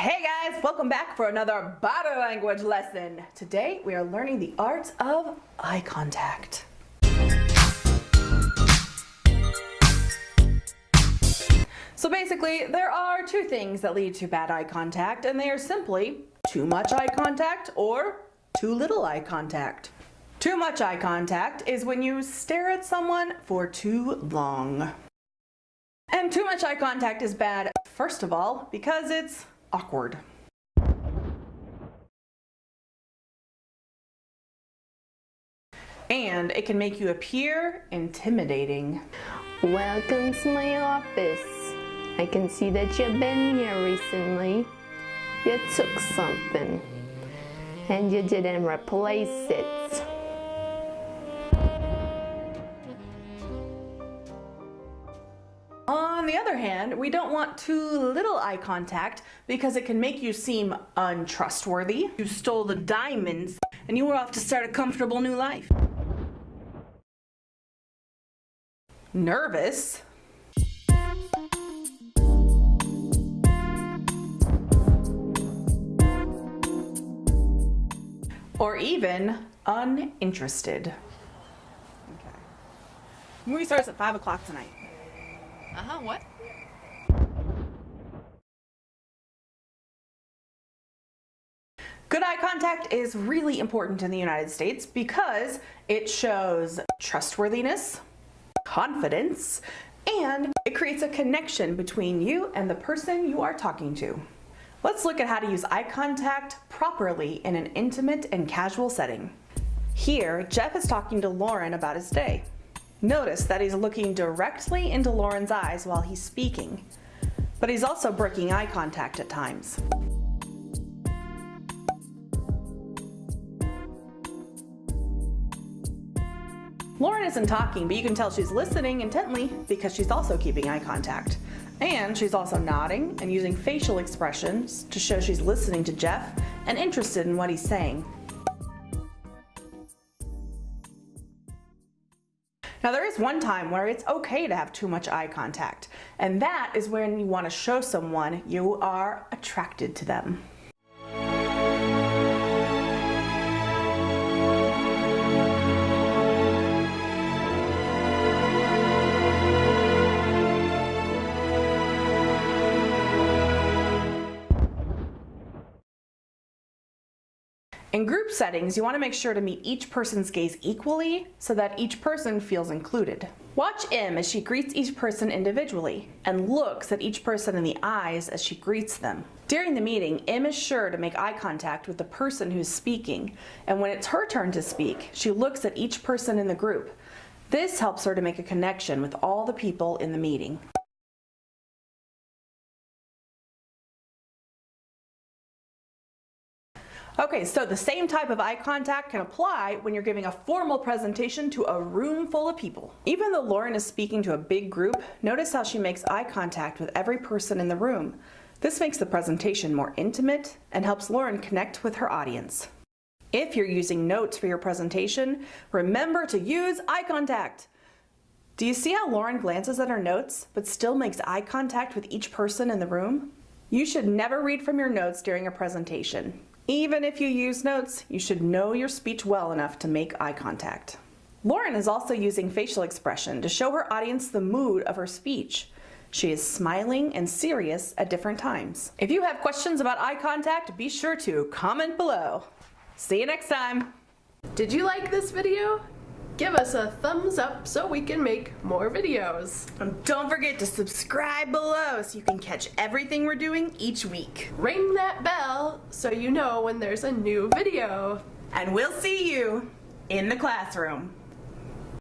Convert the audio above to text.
Hey guys, welcome back for another body language lesson. Today we are learning the art of eye contact. So basically, there are two things that lead to bad eye contact, and they are simply too much eye contact or too little eye contact. Too much eye contact is when you stare at someone for too long. And too much eye contact is bad, first of all, because it's awkward. And it can make you appear intimidating. Welcome to my office. I can see that you've been here recently. You took something and you didn't replace it. On the other hand, we don't want too little eye contact because it can make you seem untrustworthy. You stole the diamonds and you were off to start a comfortable new life. Nervous. Or even uninterested. Okay. Movie starts at 5 o'clock tonight. Uh-huh, what? Good eye contact is really important in the United States because it shows trustworthiness, confidence, and it creates a connection between you and the person you are talking to. Let's look at how to use eye contact properly in an intimate and casual setting. Here, Jeff is talking to Lauren about his day. Notice that he's looking directly into Lauren's eyes while he's speaking, but he's also breaking eye contact at times. Lauren isn't talking, but you can tell she's listening intently because she's also keeping eye contact. And she's also nodding and using facial expressions to show she's listening to Jeff and interested in what he's saying. Now there is one time where it's okay to have too much eye contact, and that is when you want to show someone you are attracted to them. In group settings, you want to make sure to meet each person's gaze equally so that each person feels included. Watch Im as she greets each person individually and looks at each person in the eyes as she greets them. During the meeting, Im is sure to make eye contact with the person who's speaking, and when it's her turn to speak, she looks at each person in the group. This helps her to make a connection with all the people in the meeting. Okay, so the same type of eye contact can apply when you're giving a formal presentation to a room full of people. Even though Lauren is speaking to a big group, notice how she makes eye contact with every person in the room. This makes the presentation more intimate and helps Lauren connect with her audience. If you're using notes for your presentation, remember to use eye contact. Do you see how Lauren glances at her notes, but still makes eye contact with each person in the room? You should never read from your notes during a presentation. Even if you use notes, you should know your speech well enough to make eye contact. Lauren is also using facial expression to show her audience the mood of her speech. She is smiling and serious at different times. If you have questions about eye contact, be sure to comment below. See you next time. Did you like this video? Give us a thumbs up so we can make more videos. And don't forget to subscribe below so you can catch everything we're doing each week. Ring that bell so you know when there's a new video. And we'll see you in the classroom.